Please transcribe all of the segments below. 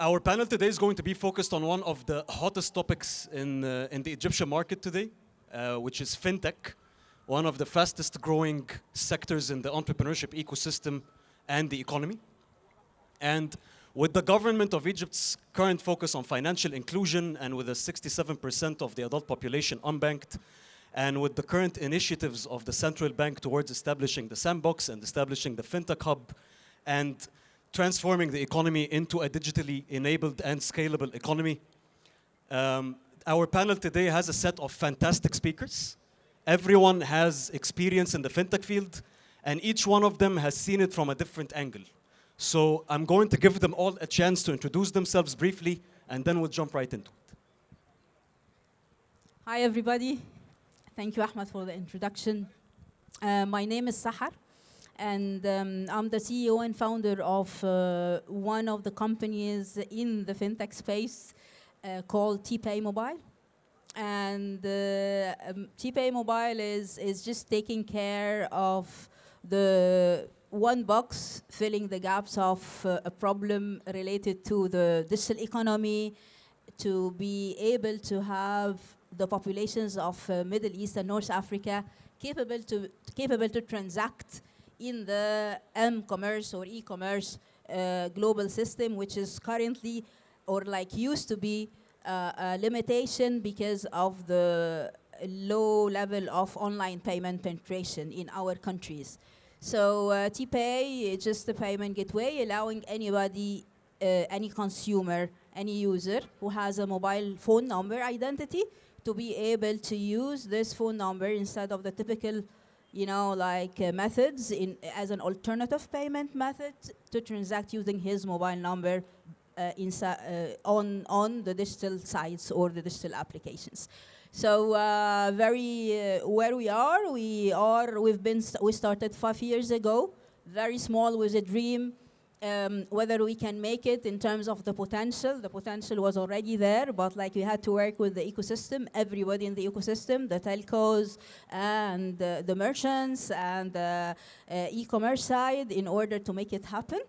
our panel today is going to be focused on one of the hottest topics in, uh, in the Egyptian market today, uh, which is fintech, one of the fastest growing sectors in the entrepreneurship ecosystem and the economy. And with the government of Egypt's current focus on financial inclusion and with a 67% of the adult population unbanked, and with the current initiatives of the central bank towards establishing the sandbox and establishing the fintech hub and transforming the economy into a digitally enabled and scalable economy. Um, our panel today has a set of fantastic speakers. Everyone has experience in the fintech field, and each one of them has seen it from a different angle. So I'm going to give them all a chance to introduce themselves briefly, and then we'll jump right into it. Hi, everybody. Thank you, Ahmed, for the introduction. Uh, my name is Sahar, and um, I'm the CEO and founder of uh, one of the companies in the fintech space uh, called TPay Mobile. And uh, um, TPay Mobile is, is just taking care of the one box filling the gaps of uh, a problem related to the digital economy, to be able to have the populations of uh, Middle East and North Africa capable to, capable to transact in the m-commerce or e-commerce uh, global system, which is currently or like used to be uh, a limitation because of the low level of online payment penetration in our countries. So uh, TPay is just a payment gateway allowing anybody, uh, any consumer, any user who has a mobile phone number identity to be able to use this phone number instead of the typical you know, like uh, methods in, as an alternative payment method to transact using his mobile number uh, uh, on, on the digital sites or the digital applications. So uh, very uh, where we are, we are we've been st we started five years ago, very small with a dream. Um, whether we can make it in terms of the potential, the potential was already there, but like we had to work with the ecosystem, everybody in the ecosystem, the telcos and uh, the merchants and the uh, e-commerce side in order to make it happen.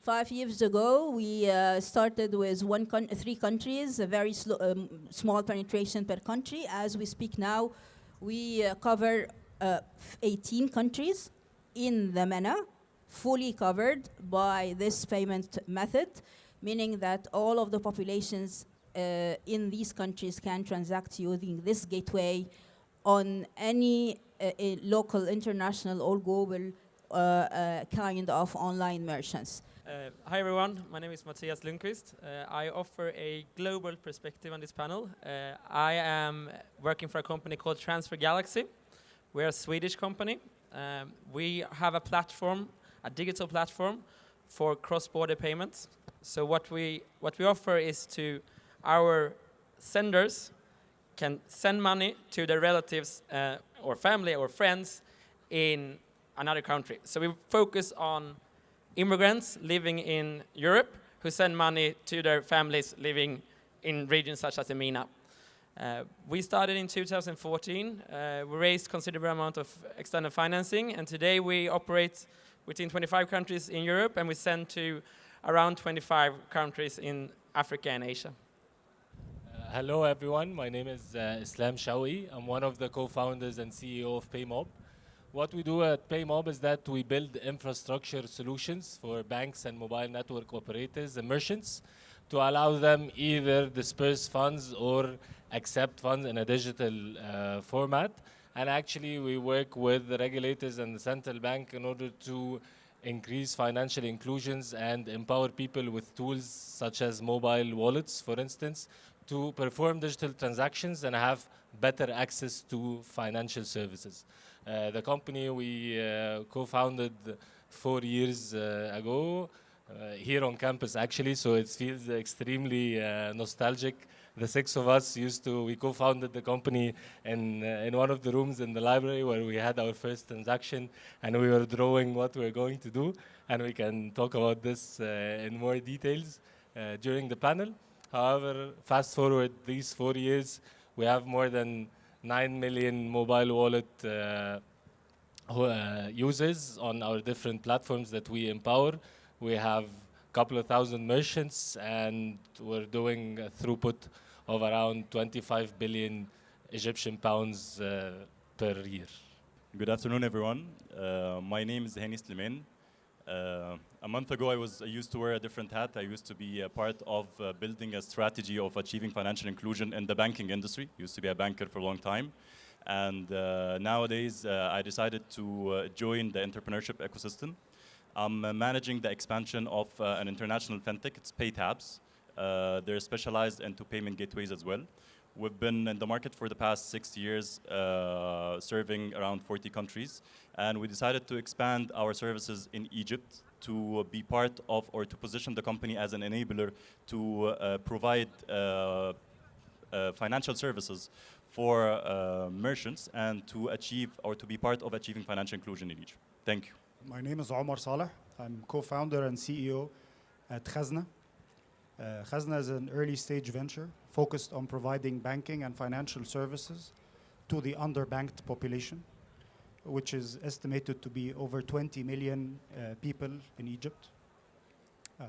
Five years ago, we uh, started with one con three countries, a very um, small penetration per country. As we speak now, we uh, cover uh, 18 countries in the MENA, fully covered by this payment method, meaning that all of the populations uh, in these countries can transact using this gateway on any uh, local, international, or global uh, kind of online merchants. Uh, hi everyone, my name is Matthias Lundqvist. Uh, I offer a global perspective on this panel. Uh, I am working for a company called Transfer Galaxy. We're a Swedish company. Um, we have a platform, a digital platform for cross-border payments. So what we, what we offer is to our senders can send money to their relatives uh, or family or friends in another country. So we focus on immigrants living in Europe who send money to their families living in regions such as EMENA. Uh, we started in 2014. Uh, we raised considerable amount of external financing, and today we operate within 25 countries in Europe, and we send to around 25 countries in Africa and Asia. Uh, hello, everyone. My name is uh, Islam Shawky. I'm one of the co-founders and CEO of PayMob. What we do at PayMob is that we build infrastructure solutions for banks and mobile network operators and merchants to allow them either disperse funds or accept funds in a digital uh, format. And actually, we work with the regulators and the central bank in order to increase financial inclusions and empower people with tools such as mobile wallets, for instance, to perform digital transactions and have better access to financial services. Uh, the company we uh, co-founded four years uh, ago here on campus actually, so it feels extremely nostalgic the six of us used to, we co-founded the company in, uh, in one of the rooms in the library where we had our first transaction and we were drawing what we are going to do. And we can talk about this uh, in more details uh, during the panel. However, fast forward these four years, we have more than 9 million mobile wallet uh, uh, users on our different platforms that we empower. We have a couple of thousand merchants, and we're doing throughput of around 25 billion Egyptian pounds uh, per year. Good afternoon, everyone. Uh, my name is Hani Sliman. Uh, a month ago, I was I used to wear a different hat. I used to be a part of uh, building a strategy of achieving financial inclusion in the banking industry. Used to be a banker for a long time, and uh, nowadays uh, I decided to join the entrepreneurship ecosystem. I'm managing the expansion of an international fintech. It's PayTabs. Uh, they're specialized into payment gateways as well. We've been in the market for the past six years, uh, serving around 40 countries, and we decided to expand our services in Egypt to be part of or to position the company as an enabler to uh, provide uh, uh, financial services for uh, merchants and to achieve or to be part of achieving financial inclusion in Egypt. Thank you. My name is Omar Saleh. I'm co-founder and CEO at Khazna. Uh, Khazna is an early stage venture focused on providing banking and financial services to the underbanked population, which is estimated to be over 20 million uh, people in Egypt. Um,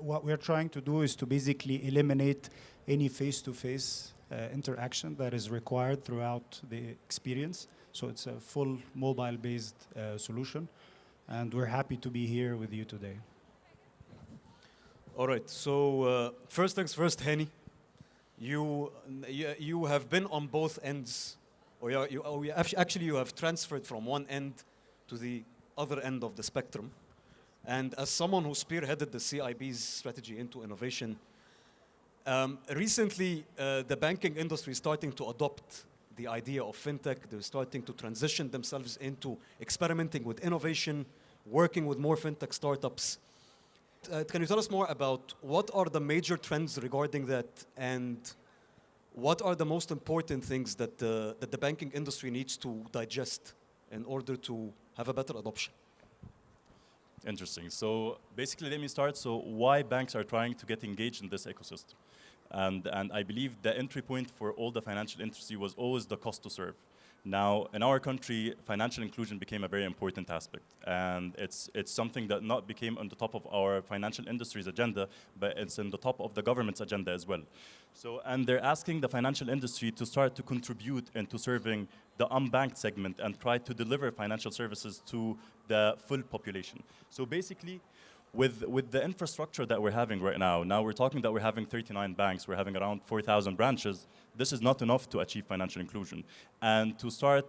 what we're trying to do is to basically eliminate any face-to-face uh, interaction that is required throughout the experience. So it's a full mobile-based uh, solution, and we're happy to be here with you today. All right. So uh, first things first, Henny. You, you have been on both ends, or you, you, or actually you have transferred from one end to the other end of the spectrum. And as someone who spearheaded the CIB's strategy into innovation, um, recently uh, the banking industry is starting to adopt the idea of fintech. They're starting to transition themselves into experimenting with innovation, working with more fintech startups. Uh, can you tell us more about what are the major trends regarding that and what are the most important things that, uh, that the banking industry needs to digest in order to have a better adoption? Interesting. So basically, let me start. So why banks are trying to get engaged in this ecosystem? And, and I believe the entry point for all the financial industry was always the cost to serve. Now, in our country, financial inclusion became a very important aspect. And it's, it's something that not became on the top of our financial industry's agenda, but it's in the top of the government's agenda as well. So, and they're asking the financial industry to start to contribute into serving the unbanked segment and try to deliver financial services to the full population. So basically, with, with the infrastructure that we're having right now, now we're talking that we're having 39 banks, we're having around 4,000 branches. This is not enough to achieve financial inclusion. And to start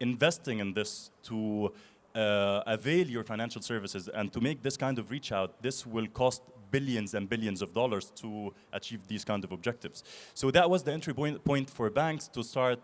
investing in this to uh, avail your financial services and to make this kind of reach out, this will cost billions and billions of dollars to achieve these kind of objectives. So that was the entry point, point for banks to start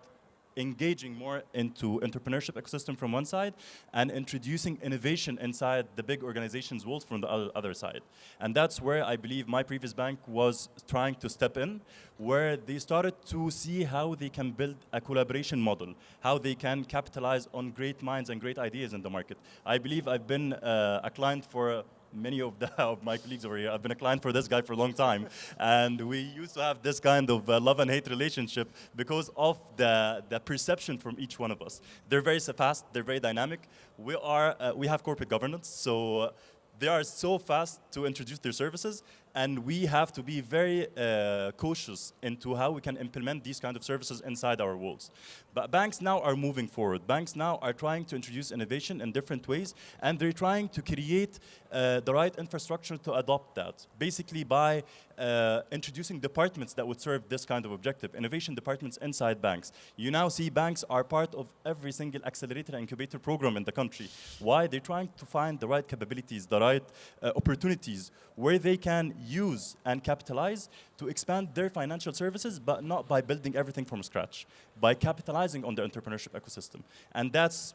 engaging more into entrepreneurship ecosystem from one side and introducing innovation inside the big organizations world from the other, side. And that's where I believe my previous bank was trying to step in, where they started to see how they can build a collaboration model, how they can capitalize on great minds and great ideas in the market. I believe I've been uh, a client for many of, the, of my colleagues over here. I've been a client for this guy for a long time. and we used to have this kind of uh, love and hate relationship because of the, the perception from each one of us. They're very fast, they're very dynamic. We, are, uh, we have corporate governance, so uh, they are so fast to introduce their services and we have to be very uh, cautious into how we can implement these kind of services inside our walls. But banks now are moving forward. Banks now are trying to introduce innovation in different ways, and they're trying to create uh, the right infrastructure to adopt that. Basically by uh, introducing departments that would serve this kind of objective, innovation departments inside banks. You now see banks are part of every single accelerator incubator program in the country. Why? They're trying to find the right capabilities, the right uh, opportunities where they can use and capitalize to expand their financial services, but not by building everything from scratch, by capitalizing on the entrepreneurship ecosystem. And that's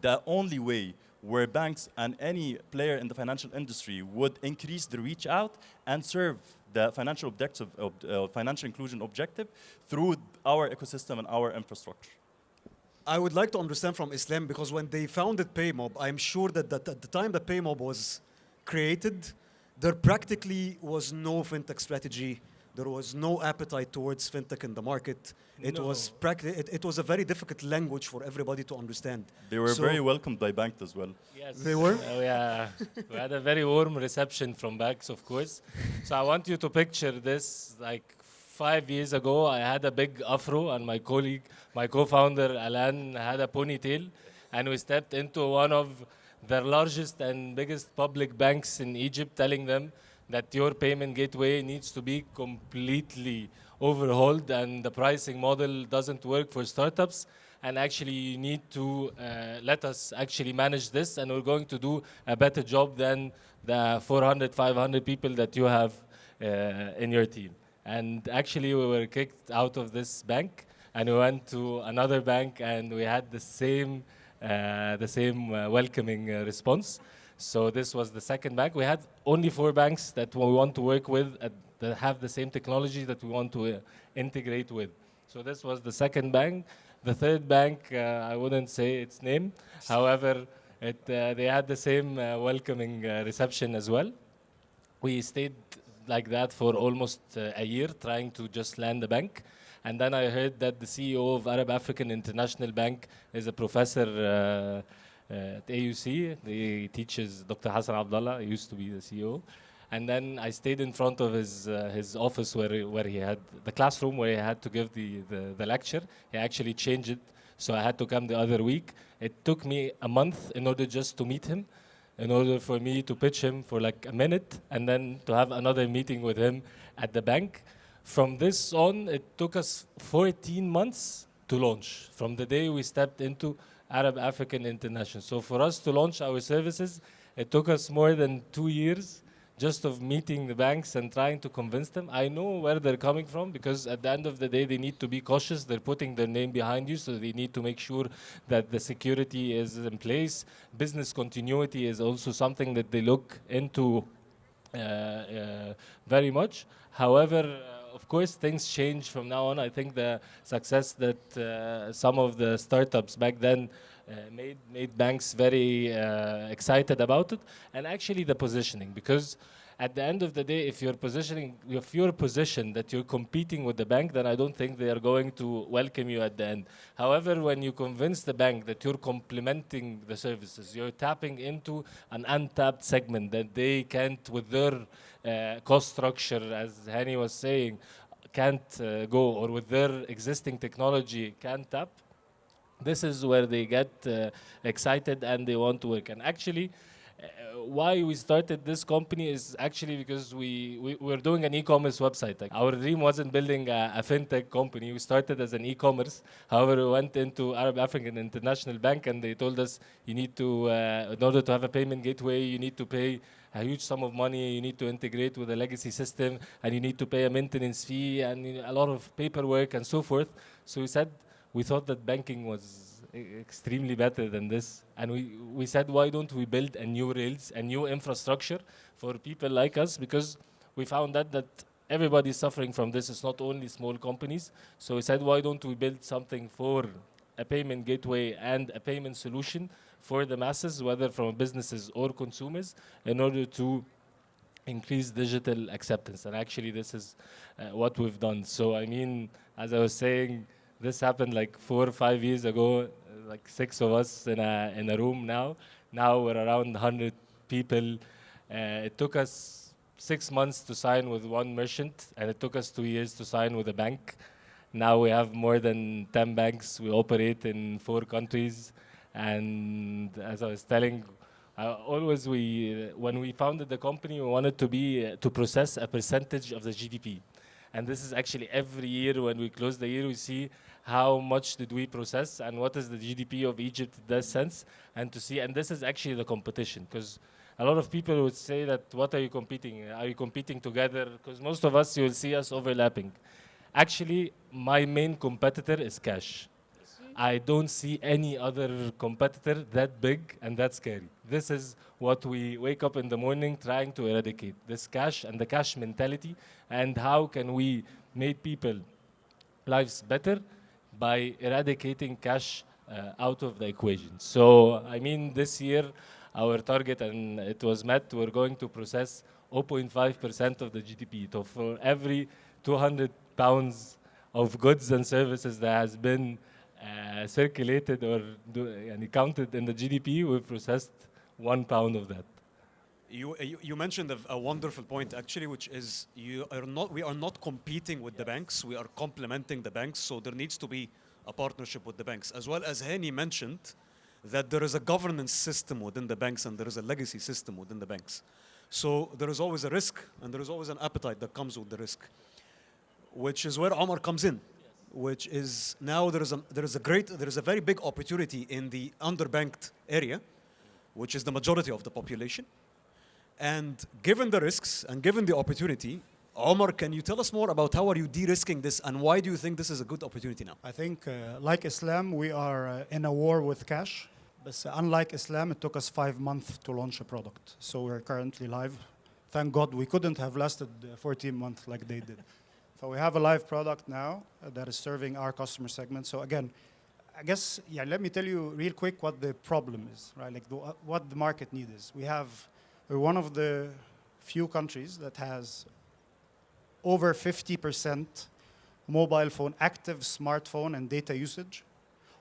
the only way where banks and any player in the financial industry would increase the reach out and serve the financial objective, uh, financial inclusion objective through our ecosystem and our infrastructure. I would like to understand from Islam because when they founded PayMob, I'm sure that, that at the time that PayMob was created, there practically was no fintech strategy There was no appetite towards fintech in the market. It was No. practi- it, it was a very difficult language for everybody to understand. They were So- very welcomed by banks as well. Yes. They were? Uh, oh, yeah. Uh, we had a very warm reception from banks, of course. So I want you to picture this. Like five years ago, I had a big afro, and my colleague, my co-founder Alan, had a ponytail, and we stepped into one of the largest and biggest public banks in Egypt, telling them that your payment gateway needs to be completely overhauled, and the pricing model doesn't work for startups. And actually you need to uh, let us actually manage this and we're going to do a better job than the 400 500 people that you have uh, in your team. And actually we were kicked out of this bank and we went to another bank and we had the same uh, the same uh, welcoming uh, response so this was the second bank we had only four banks that we want to work with uh, that have the same technology that we want to uh, integrate with so this was the second bank the third bank, uh, I wouldn't say its name. However, it, uh, they had the same uh, welcoming uh, reception as well. We stayed like that for almost a year, trying to just land the bank. And then I heard that the CEO of Arab African International Bank is a professor at AUC. He teaches Dr. Hassan Abdalla, he used to be the CEO. And then I stayed in front of his uh, his office where he, where he had the classroom where he had to give the, the, the lecture. He actually changed it, so I had to come the other week. It took me a month in order just to meet him, in order for me to pitch him for like a minute, and then to have another meeting with him at the bank. From this on, it took us 14 months to launch. From the day we stepped into Arab African International. So for us to launch our services, it took us more than two years just of meeting the banks and trying to convince them. I know where they're coming from because at the end of the day, they need to be cautious. They're putting their name behind you, so they need to make sure that the security is in place. Business continuity is also something that they look into uh, uh, very much. However, uh, of course, things change from now on. I think the success that uh, some of the startups back then uh, made made banks very uh, excited about it, and actually the positioning because. At the end of the day, if you're positioning, if you're positioned that you're competing with the bank, then I don't think they are going to welcome you at the end. However, when you convince the bank that you're complementing the services, you're tapping into an untapped segment that they can't, with their cost structure, as Hani was saying, can't uh, go, or with their existing technology can't tap, this is where they get uh, excited and they want to work. And actually, uh, why we started this company is actually because we, we were doing an e-commerce website. Like our dream wasn't building a, a fintech company. We started as an e-commerce. However, we went into Arab African International Bank and they told us you need to, uh, in order to have a payment gateway, you need to pay a huge sum of money. You need to integrate with a legacy system, and you need to pay a maintenance fee and a lot of paperwork and so forth. So we said we thought that banking was extremely better than this, and we we said why don't we build a new rails, a new infrastructure for people like us because we found that that everybody is suffering from this. It's not only small companies. So we said why don't we build something for a payment gateway and a payment solution for the masses, whether from businesses or consumers, in order to increase digital acceptance. And actually, this is uh, what we've done. So, I mean, as I was saying, this happened like four or five years ago, uh, like six of us in a, in a room now. Now we're around 100 people. Uh, it took us six months to sign with one merchant, and it took us two years to sign with a bank. Now we have more than 10 banks. We operate in four countries. And as I was telling, uh, always we, when we founded the company, we wanted to be, to process a percentage of the GDP. And this is actually every year when we close the year, we see how much did we process and what is the GDP of Egypt in that sense. And to see, and this is actually the competition because a lot of people would say that what are you competing? Are you competing together? Because most of us, you will see us overlapping. Actually, my main competitor is cash. I don't see any other competitor that big and that scary. This is what we wake up in the morning trying to eradicate this cash and the cash mentality, and how can we make people lives better by eradicating cash uh, out of the equation. So, I mean, this year, our target, and it was met, we're going to process 0.5% of the GDP. So, for every 200 pounds of goods and services that has been uh, circulated or do, and counted in the GDP, we processed one pound of that. You, uh, you, you mentioned a, a, wonderful point actually, which is you are not, we are not competing with yes. the banks, we are complementing the banks, so there needs to be a partnership with the banks. As well as Hani mentioned, that there is a governance system within the banks and there is a legacy system within the banks. So there is always a risk and there is always an appetite that comes with the risk, which is where Omar comes in which is now there is a, there is a great, there is a very big opportunity in the underbanked area, which is the majority of the population. And given the risks and given the opportunity, Omar, can you tell us more about how are you de-risking this and why do you think this is a good opportunity now? I think, uh, like Islam, we are uh, in a war with cash. But uh, unlike Islam, it took us five months to launch a product. So we're currently live. Thank God we couldn't have lasted uh, 14 months like they did. So we have a live product now uh, that is serving our customer segment. So again, I guess, yeah, let me tell you real quick what the problem is, right? Like the, what the market need is. We have, we're one of the few countries that has over 50% mobile phone, active smartphone and data usage,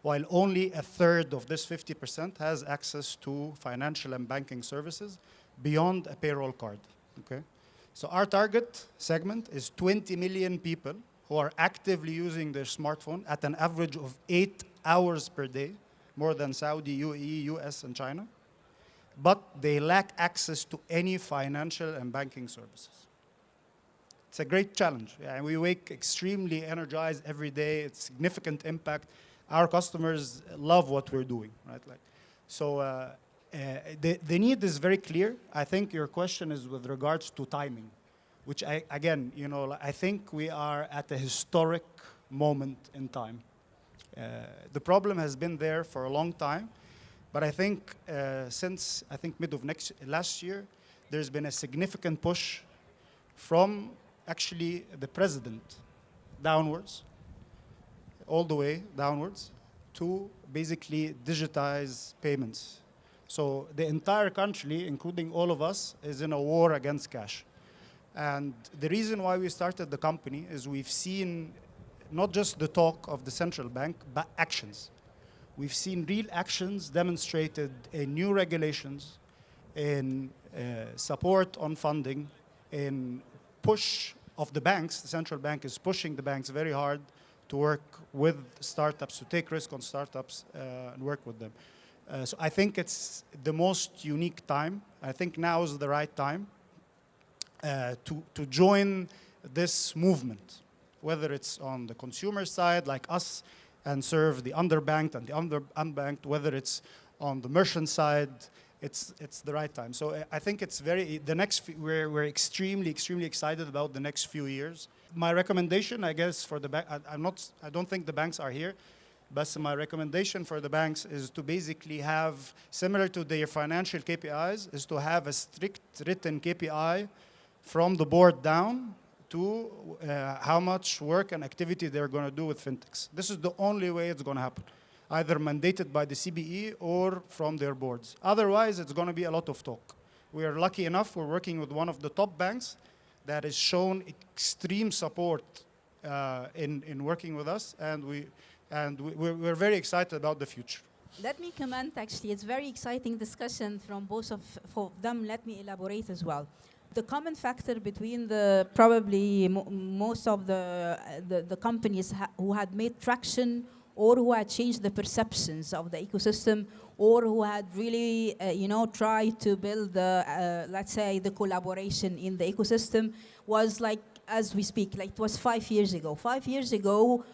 while only a third of this 50% has access to financial and banking services beyond a payroll card, okay? So our target segment is 20 million people who are actively using their smartphone at an average of eight hours per day, more than Saudi, UAE, US, and China, but they lack access to any financial and banking services. It's a great challenge, and we wake extremely energized every day. It's significant impact. Our customers love what we're doing, right? Like, so uh, the, the need is very clear. I think your question is with regards to timing, which I, again, you know, I think we are at a historic moment in time. Uh, the problem has been there for a long time, but I think uh, since I think mid of next last year, there's been a significant push from actually the president downwards, all the way downwards, to basically digitize payments. So the entire country, including all of us, is in a war against cash. And the reason why we started the company is we've seen not just the talk of the central bank, but actions. We've seen real actions demonstrated in new regulations, in uh, support on funding, in push of the banks. The central bank is pushing the banks very hard to work with startups, to take risk on startups uh, and work with them. Uh, so I think it's the most unique time. I think now is the right time uh, to, to join this movement, whether it's on the consumer side, like us, and serve the underbanked and the under unbanked, whether it's on the merchant side, it's, it's the right time. So I think it's very, the next, we're, we're extremely, extremely excited about the next few years. My recommendation, I guess, for the bank, I'm not, I don't think the banks are here, but my recommendation for the banks is to basically have, similar to their financial KPIs, is to have a strict written KPI from the board down to uh, how much work and activity they're going to do with fintechs. This is the only way it's going to happen, either mandated by the CBE or from their boards. Otherwise, it's going to be a lot of talk. We are lucky enough, we're working with one of the top banks that has shown extreme support uh, in, in working with us, and, we, and we, we're, we're very excited about the future. Let me comment, actually. It's very exciting discussion from both of for them. Let me elaborate as well. The common factor between the probably mo most of the, the, the companies ha who had made traction or who had changed the perceptions of the ecosystem or who had really, uh, you know, tried to build, the, uh, let's say, the collaboration in the ecosystem was like, as we speak, like it was five years ago. Five years ago,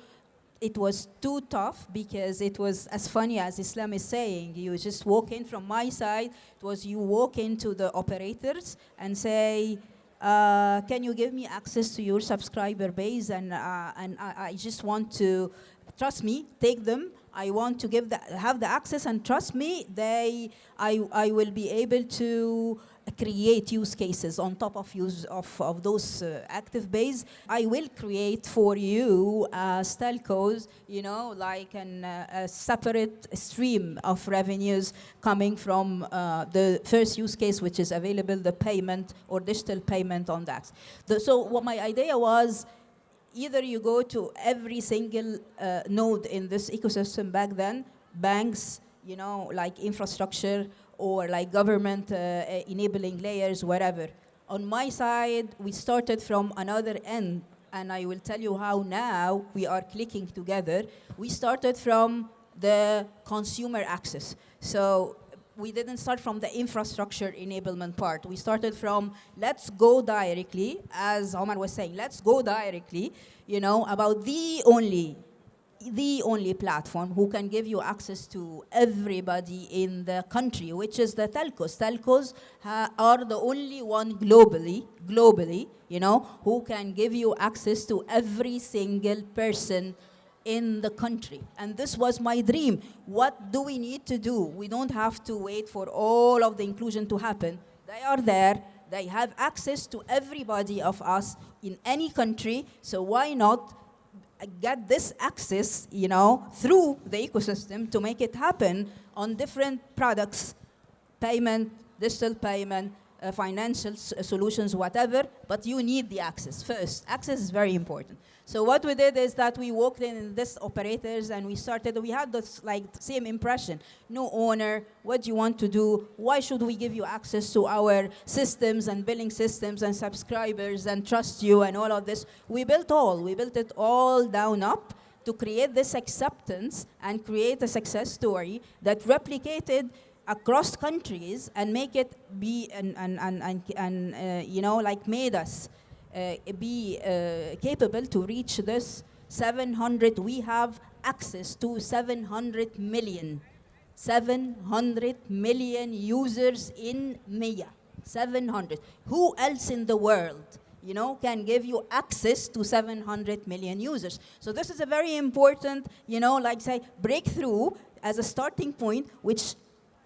it was too tough because it was as funny as Islam is saying. You just walk in from my side. It was you walk into the operators and say, uh, can you give me access to your subscriber base? And, uh, and I, I, just want to, trust me, take them. I want to give the, have the access and trust me, they, I, I will be able to create use cases on top of use of, of those uh, active base. I will create for you uh, telcos, you know, like an, uh, a separate stream of revenues coming from uh, the first use case, which is available, the payment or digital payment on that. The, so what my idea was, either you go to every single uh, node in this ecosystem back then, banks, you know, like infrastructure or like government uh, uh, enabling layers, whatever. On my side, we started from another end, and I will tell you how now we are clicking together. We started from the consumer access. So we didn't start from the infrastructure enablement part. We started from let's go directly, as Omar was saying, let's go directly, you know, about the only, the only platform who can give you access to everybody in the country, which is the telcos. Telcos uh, are the only one globally, globally, you know, who can give you access to every single person in the country. And this was my dream. What do we need to do? We don't have to wait for all of the inclusion to happen. They are there. They have access to everybody of us in any country. So why not get this access, you know, through the ecosystem to make it happen on different products, payment, digital payment, uh, financial solutions, whatever, but you need the access first. Access is very important. So what we did is that we walked in, in this operators and we started, we had this like same impression. No owner, what do you want to do? Why should we give you access to our systems and billing systems and subscribers and trust you and all of this? We built all, we built it all down up to create this acceptance and create a success story that replicated across countries and make it be and, and, and, and, and uh, you know, like made us uh, be uh, capable to reach this 700, we have access to 700 million. 700 million users in MIA. 700. Who else in the world, you know, can give you access to 700 million users? So this is a very important, you know, like say, breakthrough as a starting point, which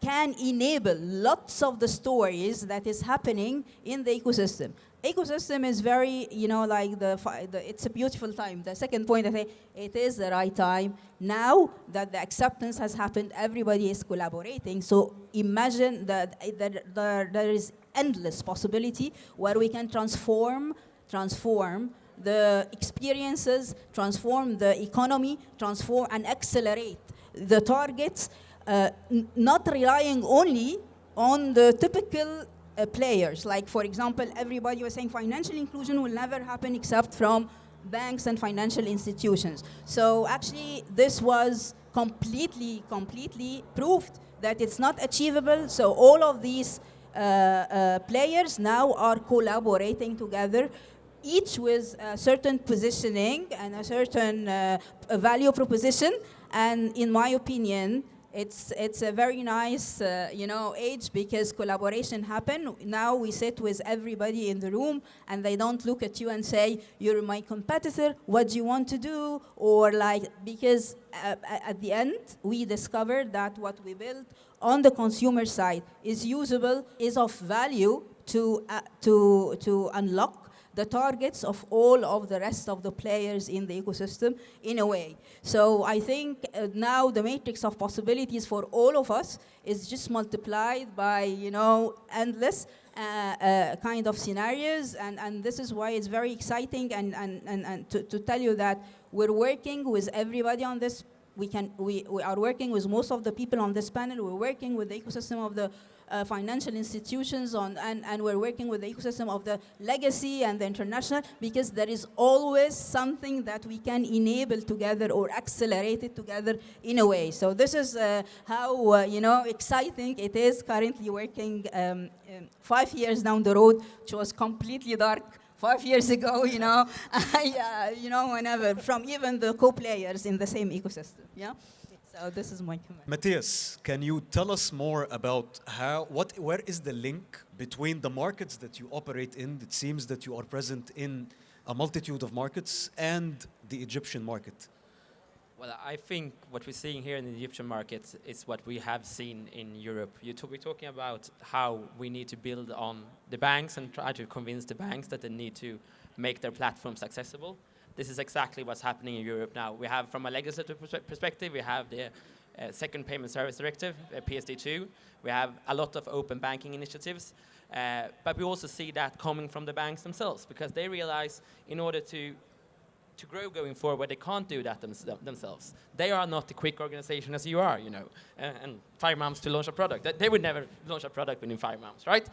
can enable lots of the stories that is happening in the ecosystem ecosystem is very, you know, like the, the, it's a beautiful time. The second point, I say, it is the right time. Now that the acceptance has happened, everybody is collaborating. So imagine that, there, there is endless possibility where we can transform, transform the experiences, transform the economy, transform and accelerate the targets, not relying only on the typical uh, players. Like, for example, everybody was saying financial inclusion will never happen except from banks and financial institutions. So actually, this was completely, completely proved that it's not achievable. So all of these uh, uh, players now are collaborating together each with a certain positioning and a certain uh, value proposition. And in my opinion, it's it's a very nice uh, you know age because collaboration happen now we sit with everybody in the room and they don't look at you and say you're my competitor. What do you want to do? Or like because uh, at the end we discovered that what we built on the consumer side is usable is of value to uh, to to unlock the targets of all of the rest of the players in the ecosystem in a way. So I think uh, now the matrix of possibilities for all of us is just multiplied by, you know, endless uh, uh, kind of scenarios. And, and this is why it's very exciting and, and, and, and to, to tell you that we're working with everybody on this we can we, we are working with most of the people on this panel. We're working with the ecosystem of the uh, financial institutions on, and, and we're working with the ecosystem of the legacy and the international because there is always something that we can enable together or accelerate it together in a way. So this is uh, how, uh, you know, exciting it is currently working um, um, five years down the road, which was completely dark five years ago, you know, I, uh, you know, whenever, from even the co-players in the same ecosystem, yeah? So this is my comment. Matthias, can you tell us more about how, what, where is the link between the markets that you operate in? It seems that you are present in a multitude of markets and the Egyptian market. Well, I think what we're seeing here in the Egyptian market is what we have seen in Europe. You we're talking about how we need to build on the banks and try to convince the banks that they need to make their platforms accessible this is exactly what's happening in Europe now. We have, from a legislative perspective, we have the uh, Second Payment Service Directive, uh, PSD2. We have a lot of open banking initiatives. Uh, but we also see that coming from the banks themselves because they realize in order to to grow going forward, they can't do that thems themselves. They are not a quick organization as you are, you know, and, and five months to launch a product. They, they would never launch a product within five months, right?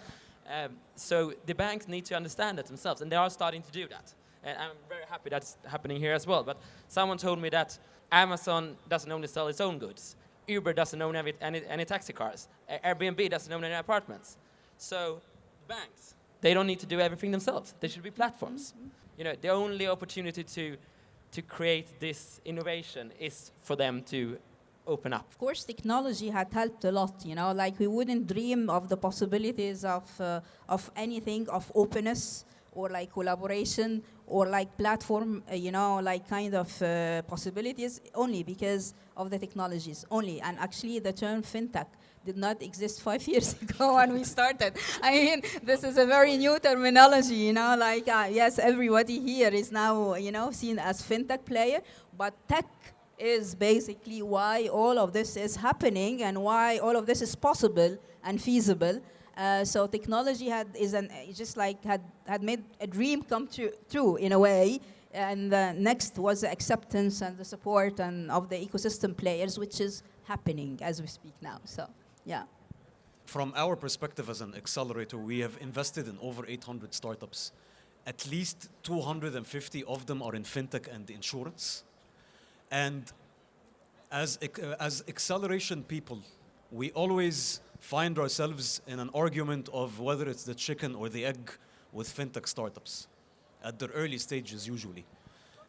Um, so the banks need to understand that themselves, and they are starting to do that. And I'm very happy that's happening here as well. But someone told me that Amazon doesn't only sell its own goods. Uber doesn't own any, any, any taxi cars. Airbnb doesn't own any apartments. So banks, they don't need to do everything themselves. They should be platforms. Mm -hmm. You know, the only opportunity to, to create this innovation is for them to open up. Of course, technology had helped a lot, you know, like we wouldn't dream of the possibilities of, uh, of anything, of openness, or like collaboration or like platform, uh, you know, like kind of uh, possibilities only because of the technologies only. And actually the term fintech did not exist five years ago when we started. I mean, this is a very new terminology, you know, like, uh, yes, everybody here is now, you know, seen as fintech player, but tech is basically why all of this is happening and why all of this is possible and feasible. Uh, so technology had is an just like had had made a dream come true, true in a way. And uh, next was the acceptance and the support and of the ecosystem players, which is happening as we speak now. So, yeah. From our perspective as an accelerator, we have invested in over 800 startups. At least 250 of them are in fintech and insurance. And as, uh, as acceleration people, we always find ourselves in an argument of whether it's the chicken or the egg with fintech startups at the early stages usually.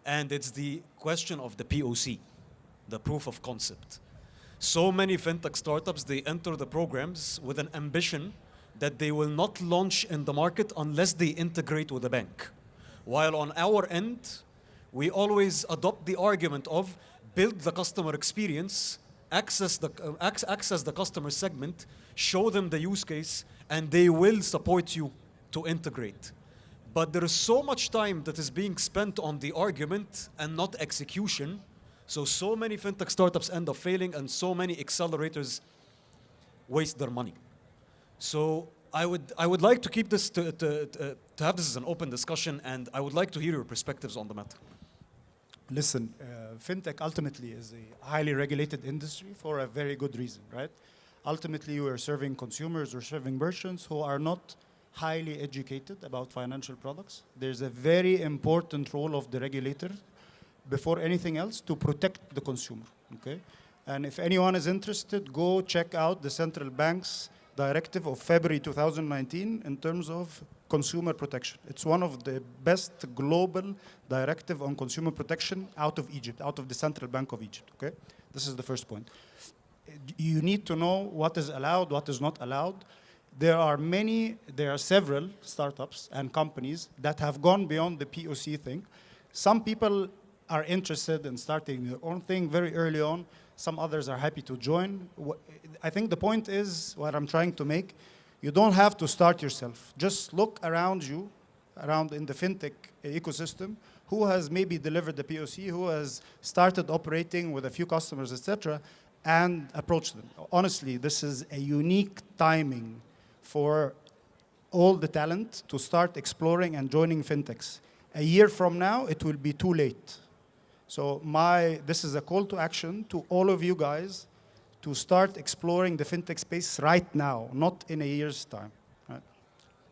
And it's the question of the POC, the proof of concept. So many fintech startups, they enter the programs with an ambition that they will not launch in the market unless they integrate with a bank. While on our end, we always adopt the argument of build the customer experience access the, uh, access the customer segment, show them the use case, and they will support you to integrate. But there is so much time that is being spent on the argument and not execution. So, so many fintech startups end up failing and so many accelerators waste their money. So I would, I would like to keep this, to, to, to, to have this as an open discussion and I would like to hear your perspectives on the matter. Listen, uh, fintech ultimately is a highly regulated industry for a very good reason, right? Ultimately, we're serving consumers or serving merchants who are not highly educated about financial products. There's a very important role of the regulator before anything else to protect the consumer, okay? And if anyone is interested, go check out the central bank's directive of February 2019 in terms of consumer protection. It's one of the best global directive on consumer protection out of Egypt, out of the Central Bank of Egypt, okay? This is the first point. You need to know what is allowed, what is not allowed. There are many, there are several startups and companies that have gone beyond the POC thing. Some people are interested in starting their own thing very early on. Some others are happy to join. I think the point is, what I'm trying to make, you don't have to start yourself. Just look around you, around in the fintech eh, ecosystem, who has maybe delivered the POC, who has started operating with a few customers, etc., and approach them. Honestly, this is a unique timing for all the talent to start exploring and joining fintechs. A year from now, it will be too late. So my, this is a call to action to all of you guys to start exploring the fintech space right now, not in a year's time. Right?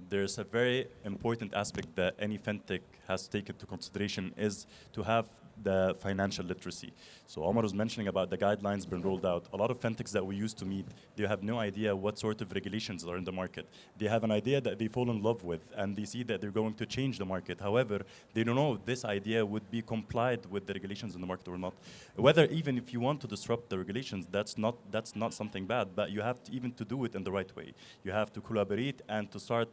There's a very important aspect that any fintech has taken to into consideration is to have the financial literacy. So Omar was mentioning about the guidelines being rolled out. A lot of fintechs that we used to meet, they have no idea what sort of regulations are in the market. They have an idea that they fall in love with, and they see that they're going to change the market. However, they don't know if this idea would be complied with the regulations in the market or not. Whether even if you want to disrupt the regulations, that's not, that's not something bad, but you have to even to do it in the right way. You have to collaborate and to start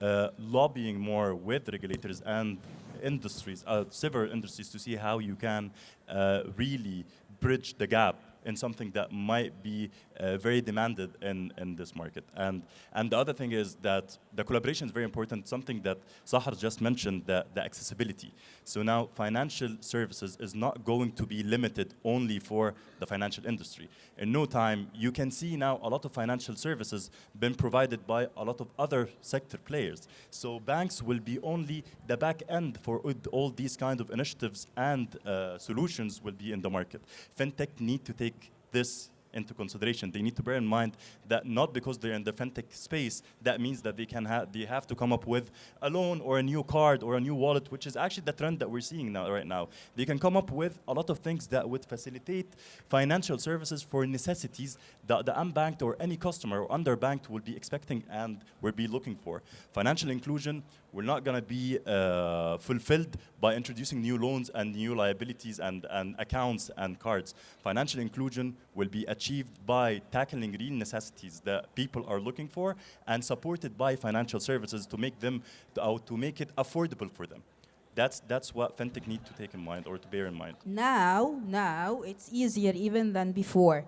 uh, lobbying more with regulators and industries, uh, several industries, to see how you can uh, really bridge the gap in something that might be uh, very demanded in, in this market. And, and the other thing is that the collaboration is very important, something that Sahar just mentioned, the, the accessibility. So now financial services is not going to be limited only for the financial industry. In no time, you can see now a lot of financial services been provided by a lot of other sector players. So banks will be only the back end for all these kind of initiatives and uh, solutions will be in the market. FinTech need to take this into consideration. They need to bear in mind that not because they're in the fintech space, that means that they can have they have to come up with a loan or a new card or a new wallet, which is actually the trend that we're seeing now right now. They can come up with a lot of things that would facilitate financial services for necessities that the unbanked or any customer or underbanked will be expecting and will be looking for. Financial inclusion we're not going to be uh, fulfilled by introducing new loans and new liabilities and, and accounts and cards. Financial inclusion will be achieved by tackling real necessities that people are looking for and supported by financial services to make them, to, to make it affordable for them. That's, that's what FinTech need to take in mind or to bear in mind. Now, now it's easier even than before.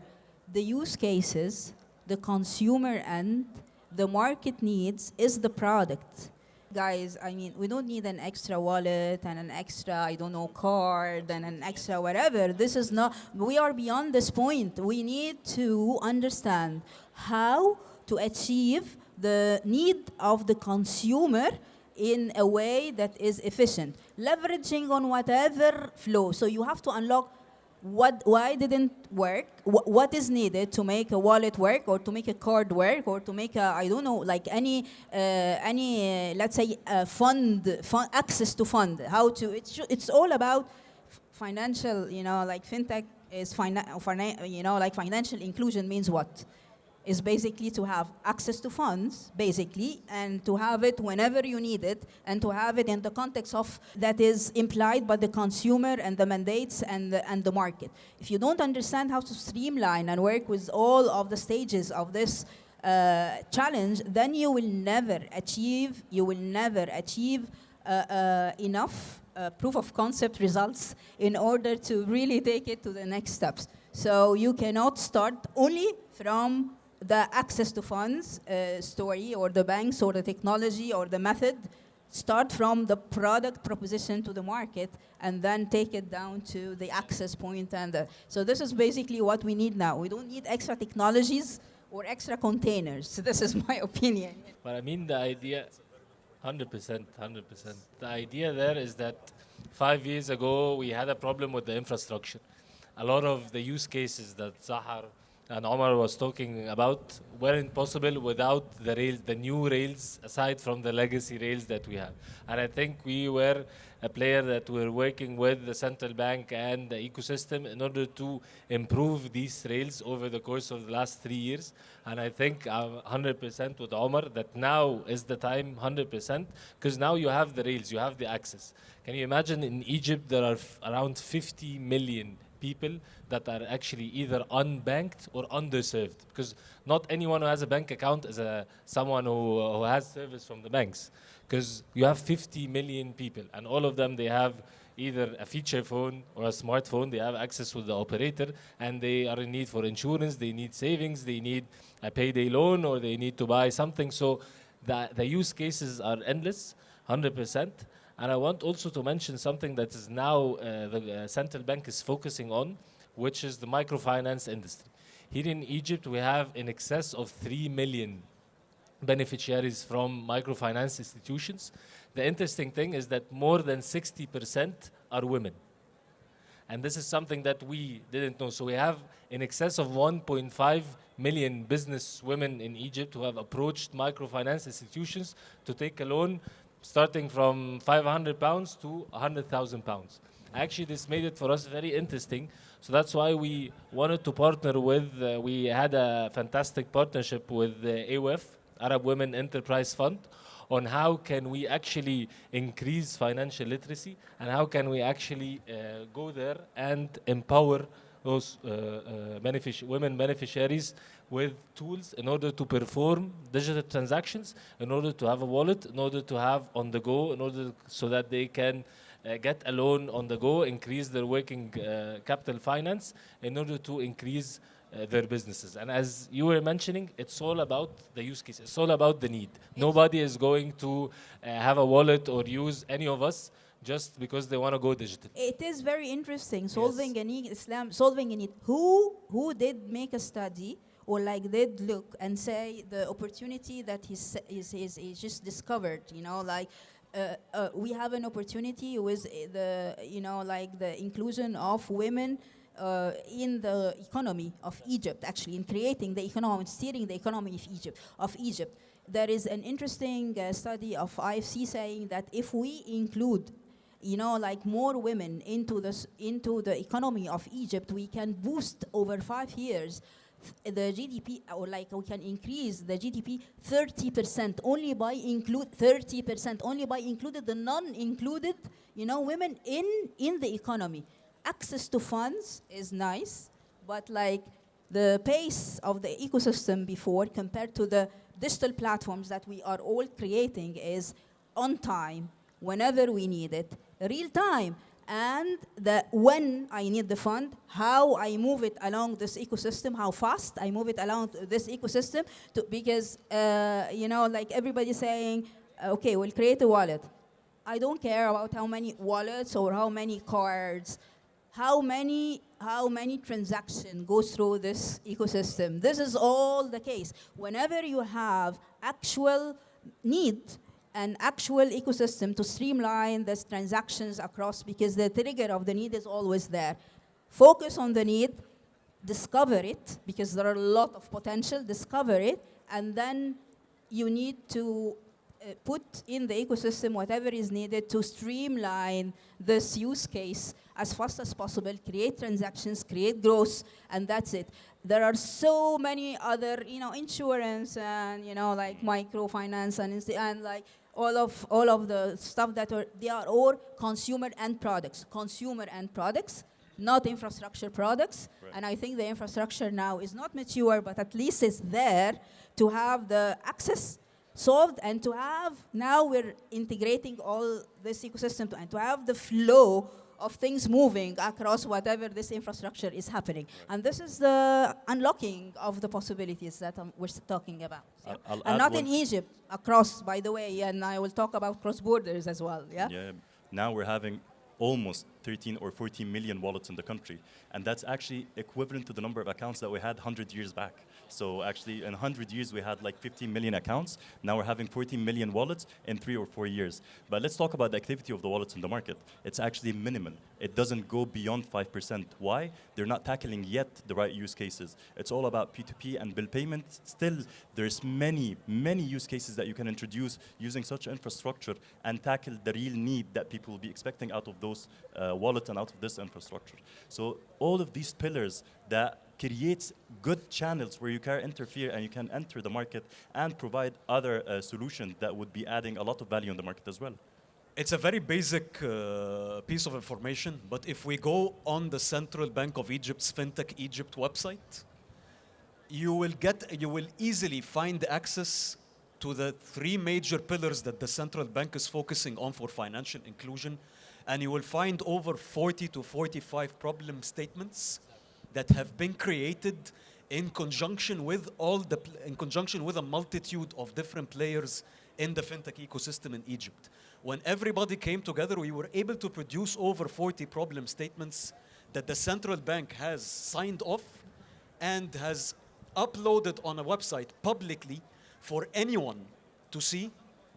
The use cases, the consumer end, the market needs is the product guys, I mean, we don't need an extra wallet and an extra, I don't know, card and an extra whatever. This is not, we are beyond this point. We need to understand how to achieve the need of the consumer in a way that is efficient, leveraging on whatever flow. So you have to unlock what, why didn't work, Wh what is needed to make a wallet work or to make a card work or to make a, I don't know, like any, uh, any uh, let's say, uh, fund, fund, access to fund, how to, it's, it's all about financial, you know, like fintech is, fina you know, like financial inclusion means what? Is basically to have access to funds, basically, and to have it whenever you need it, and to have it in the context of that is implied by the consumer and the mandates and the, and the market. If you don't understand how to streamline and work with all of the stages of this uh, challenge, then you will never achieve, you will never achieve uh, uh, enough uh, proof of concept results in order to really take it to the next steps. So you cannot start only from the access to funds uh, story or the banks or the technology or the method start from the product proposition to the market and then take it down to the access point and the, so this is basically what we need now. We don't need extra technologies or extra containers. So this is my opinion. But i mean the idea 100% 100% the idea there is that five years ago we had a problem with the infrastructure. A lot of the use cases that Sahar and Omar was talking about weren't possible without the rails, the new rails, aside from the legacy rails that we have. And I think we were a player that we're working with the central bank and the ecosystem in order to improve these rails over the course of the last three years. And I think uh, 100% with Omar that now is the time 100% because now you have the rails, you have the access. Can you imagine in Egypt there are around 50 million people that are actually either unbanked or underserved. Because not anyone who has a bank account is a, someone who, who has service from the banks. Because you have 50 million people and all of them they have either a feature phone or a smartphone they have access with the operator and they are in need for insurance they need savings they need a payday loan or they need to buy something. So the, the use cases are endless 100% and I want also to mention something that is now uh, the uh, central bank is focusing on, which is the microfinance industry. Here in Egypt, we have in excess of 3 million beneficiaries from microfinance institutions. The interesting thing is that more than 60% are women. And this is something that we didn't know. So we have in excess of 1.5 million business women in Egypt who have approached microfinance institutions to take a loan starting from 500 pounds to 100,000 pounds. Actually, this made it for us very interesting. So that's why we wanted to partner with, uh, we had a fantastic partnership with the AWF, Arab Women Enterprise Fund, on how can we actually increase financial literacy and how can we actually uh, go there and empower those uh, uh, benefic women beneficiaries with tools in order to perform digital transactions, in order to have a wallet, in order to have on the go, in order so that they can uh, get a loan on the go, increase their working uh, capital finance in order to increase uh, their businesses. And as you were mentioning, it's all about the use case. It's all about the need. Nobody is going to uh, have a wallet or use any of us just because they want to go digital. It is very interesting solving a need, Islam solving a need. Who who did make a study or like did look and say the opportunity that he's is is, is just discovered? You know, like. Uh, uh, we have an opportunity with uh, the, you know, like the inclusion of women uh, in the economy of Egypt, actually, in creating the economy, steering the economy of Egypt. Of Egypt, there is an interesting uh, study of IFC saying that if we include you know, like more women into this into the economy of Egypt, we can boost over five years the GDP, or like we can increase the GDP 30% only by include 30% only by included the non-included, you know, women in in the economy. Access to funds is nice, but like the pace of the ecosystem before compared to the digital platforms that we are all creating is on time whenever we need it, real time. And the when I need the fund, how I move it along this ecosystem, how fast I move it along this ecosystem, to, because uh, you know, like everybody saying, okay, we'll create a wallet. I don't care about how many wallets or how many cards, how many how many transactions go through this ecosystem. This is all the case. Whenever you have actual need an actual ecosystem to streamline these transactions across because the trigger of the need is always there. Focus on the need, discover it because there are a lot of potential, discover it, and then you need to uh, put in the ecosystem whatever is needed to streamline this use case as fast as possible, create transactions, create growth, and that's it. There are so many other, you know, insurance and, you know, like microfinance and, and like all of, all of the stuff that are, they are all consumer end products, consumer end products, not infrastructure products. Right. And I think the infrastructure now is not mature, but at least it's there to have the access solved and to have, now we're integrating all this ecosystem to, and to have the flow of things moving across whatever this infrastructure is happening. And this is the unlocking of the possibilities that um, we're talking about. Yeah. I'll- I'll and not in Egypt, across, by the way, and I will talk about cross borders as well. Yeah. Yeah. Now we're having almost 13 or 14 million wallets in the country. And that's actually equivalent to the number of accounts that we had 100 years back. So actually, in 100 years, we had like 15 million accounts. Now we're having 14 million wallets in three or four years. But let's talk about the activity of the wallets in the market. It's actually minimal. It doesn't go beyond 5%. Why? They're not tackling yet the right use cases. It's all about P2P and bill payment. Still, there's many, many use cases that you can introduce using such infrastructure and tackle the real need that people will be expecting out of those uh, wallets and out of this infrastructure. So all of these pillars that creates good channels where you can interfere and you can enter the market and provide other uh, solutions that would be adding a lot of value in the market as well. It's a very basic uh, piece of information, but if we go on the Central Bank of Egypt's FinTech Egypt website, you will get, you will easily find access to the three major pillars that the central bank is focusing on for financial inclusion, and you will find over 40 to 45 problem statements that have been created in conjunction with all the, in conjunction with a multitude of different players in the fintech ecosystem in Egypt. When everybody came together, we were able to produce over 40 problem statements that the central bank has signed off and has uploaded on a website publicly for anyone to see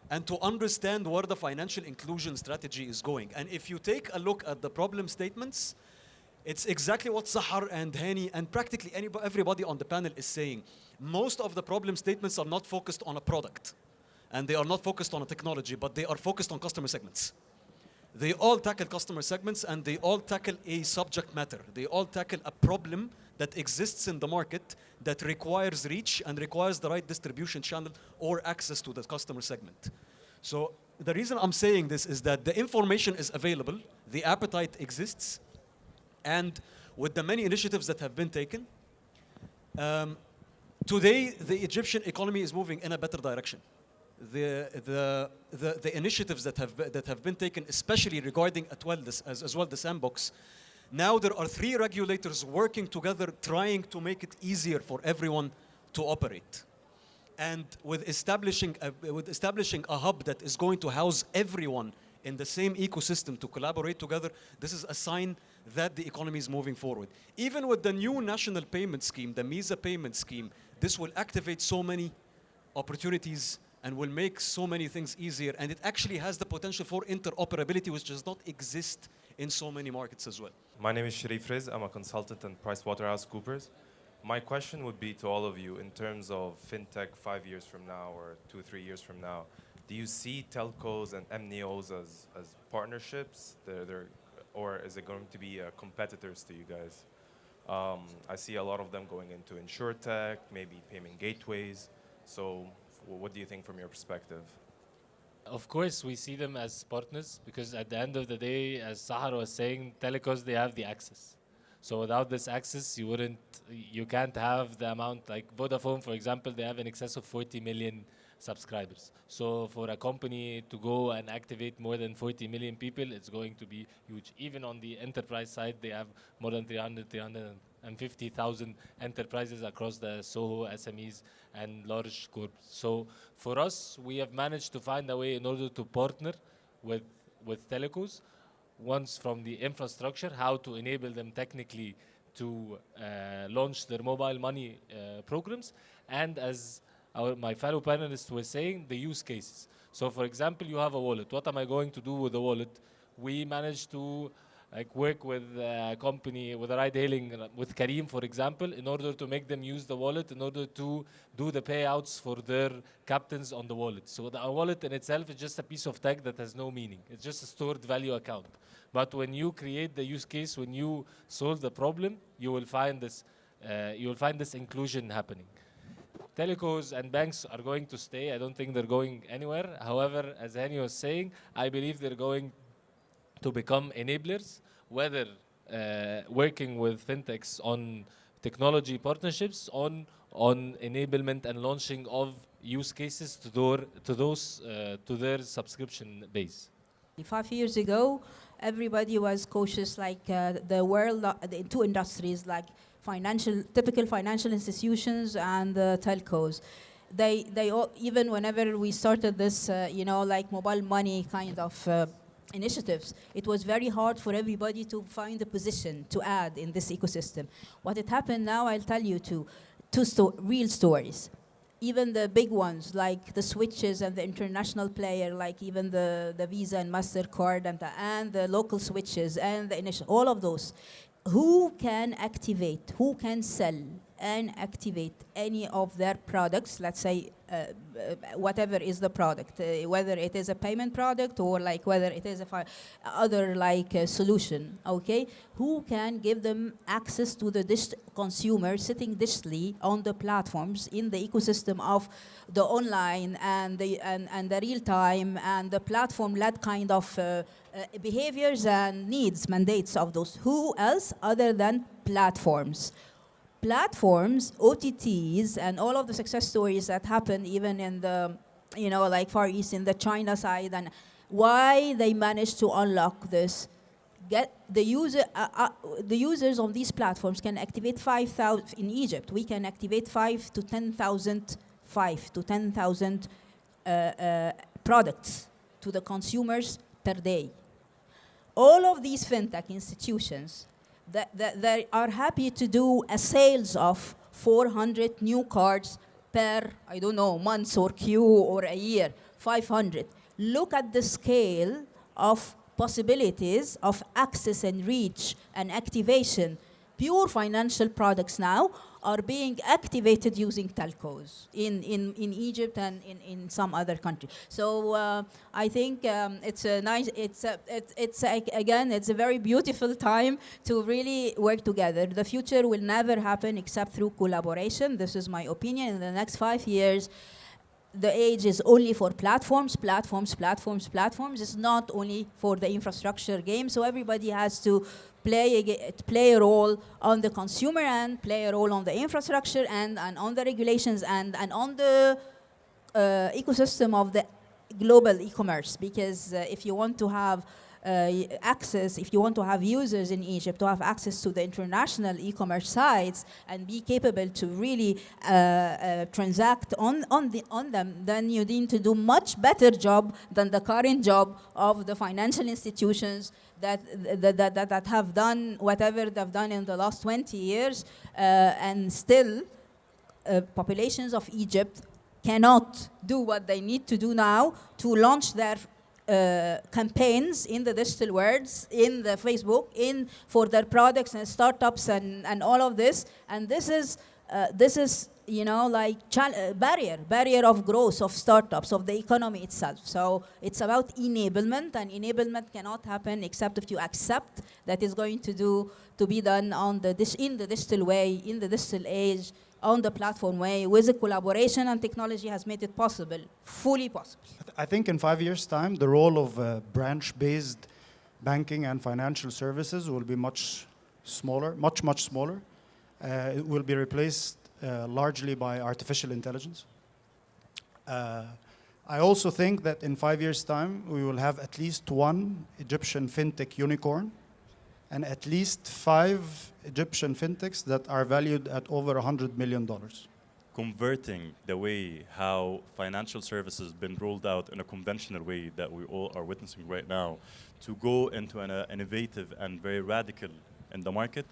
and to understand where the financial inclusion strategy is going. And if you take a look at the problem statements, it's exactly what Sahar and Hani and practically anybody, everybody on the panel is saying. Most of the problem statements are not focused on a product and they are not focused on a technology, but they are focused on customer segments. They all tackle customer segments and they all tackle a subject matter. They all tackle a problem that exists in the market that requires reach and requires the right distribution channel or access to the customer segment. So the reason I'm saying this is that the information is available, the appetite exists, and with the many initiatives that have been taken, um, today the Egyptian economy is moving in a better direction. the, the, the, the initiatives that have, that have been taken, especially regarding as well, this, as, as well the sandbox, now there are three regulators working together trying to make it easier for everyone to operate. And with establishing a, with establishing a hub that is going to house everyone in the same ecosystem to collaborate together, this is a sign that the economy is moving forward. Even with the new national payment scheme, the Meeza payment scheme, this will activate so many opportunities and will make so many things easier. And it actually has the potential for interoperability, which does not exist in so many markets as well. My name is Sharif Riz. I'm a consultant in PricewaterhouseCoopers. My question would be to all of you in terms of fintech five years from now or two, three years from now. Do you see telcos and MNEOs as, as partnerships? They're, or is it going to be uh, competitors to you guys? Um, I see a lot of them going into insurtech, maybe payment gateways. So, what do you think from your perspective? Of course, we see them as partners because at the end of the day, as Sahar was saying, telecos they have the access. So without this access, you wouldn't, you can't have the amount like Vodafone, for example, they have in excess of 40 million subscribers. So for a company to go and activate more than 40 million people, it's going to be huge. Even on the enterprise side, they have more than 300, 350,000 enterprises across the Soho, SMEs, and large corps. So for us, we have managed to find a way in order to partner with, with telecos, once from the infrastructure, how to enable them technically to uh, launch their mobile money uh, programs, and as our, my fellow panelists were saying, the use cases. So for example, you have a wallet. What am I going to do with the wallet? We managed to like work with a company, with a ride hailing, with Careem, for example, in order to make them use the wallet in order to do the payouts for their captains on the wallet. So the wallet in itself is just a piece of tech that has no meaning. It's just a stored value account. But when you create the use case, when you solve the problem, you will find this, uh, you will find this inclusion happening. Telecos and banks are going to stay. I don't think they're going anywhere. However, as Hani was saying, I believe they're going to become enablers, whether uh, working with fintechs on technology partnerships, on on enablement and launching of use cases to their to those uh, to their subscription base. Five years ago, everybody was cautious, like uh, the world, uh, the two industries, like financial, typical financial institutions and uh, telcos. They, they all, even whenever we started this, uh, you know, like mobile money kind of uh, initiatives, it was very hard for everybody to find a position to add in this ecosystem. What had happened now, I'll tell you two, two sto- real stories even the big ones like the switches and the international player like even the, the visa and mastercard and the, and the local switches and the initial all of those who can activate who can sell and activate any of their products let's say uh, uh, whatever is the product uh, whether it is a payment product or like whether it is a other like uh, solution okay? Who can give them access to the consumer sitting digitally on the platforms in the ecosystem of the online and the and, and the real time and the platform led kind of uh, behaviors and needs mandates of those who else other than platforms platforms, OTTs, and all of the success stories that happen even in the, you know, like Far East in the China side, and why they managed to unlock this. Get the user, uh, uh, the users on these platforms can activate 5,000 in Egypt. We can activate five to 10,000, five to 10,000 uh, uh, products to the consumers per day. All of these fintech institutions that, that they are happy to do a sales of 400 new cards per, I don't know, months or Q or a year, 500. Look at the scale of possibilities of access and reach and activation. Pure financial products now are being activated using telcos in, in, in Egypt and in, in some other country. So uh, I think um, it's a nice, it's, a, it's, it's a, again, it's a very beautiful time to really work together. The future will never happen except through collaboration. This is my opinion. In the next five years, the age is only for platforms, platforms, platforms, platforms. It's not only for the infrastructure game. So everybody has to play a, play a role on the consumer end, play a role on the infrastructure end, and on the regulations end, and on the uh, ecosystem of the global e-commerce. Because uh, if you want to have uh, access, if you want to have users in Egypt to have access to the international e-commerce sites and be capable to really uh, uh, transact on, on, the, on them, then you need to do much better job than the current job of the financial institutions that, that, that, that, have done whatever they've done in the last 20 years uh, and still uh, populations of Egypt cannot do what they need to do now to launch their uh, campaigns in the digital worlds, in the Facebook, in for their products and startups and, and all of this. And this is uh, this is you know like uh, barrier barrier of growth of startups of the economy itself. So it's about enablement, and enablement cannot happen except if you accept that it's going to do to be done on the in the digital way, in the digital age, on the platform way, with the collaboration and technology has made it possible, fully possible. I th- I think in five years' time, the role of uh, branch-based banking and financial services will be much smaller, much, much smaller. Uh, it will be replaced largely by artificial intelligence. Uh, I also think that in five years' time, we will have at least one Egyptian fintech unicorn and at least five Egyptian fintechs that are valued at over $100 million. converting the way how financial services been rolled out in a conventional way that we all are witnessing right now to go into an uh, innovative and very radical in the market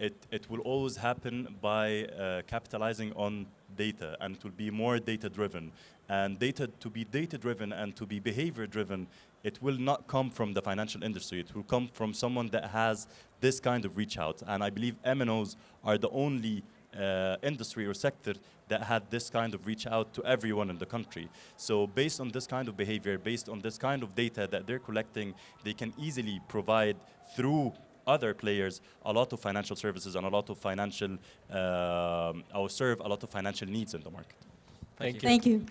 it, it will always happen by uh, capitalizing on data and it will be more data driven and data to be data driven and to be behavior driven it will not come from the financial industry. It will come from someone that has this kind of reach out. And i believe mnos are the only uh, industry or sector that had this kind of reach out to everyone in the country. So based on this kind of behavior, based on this kind of data that they're collecting, they can easily provide through other players a lot of financial services and a lot of financial, um, or serve a lot of financial needs in the market. Thank you. Thank you.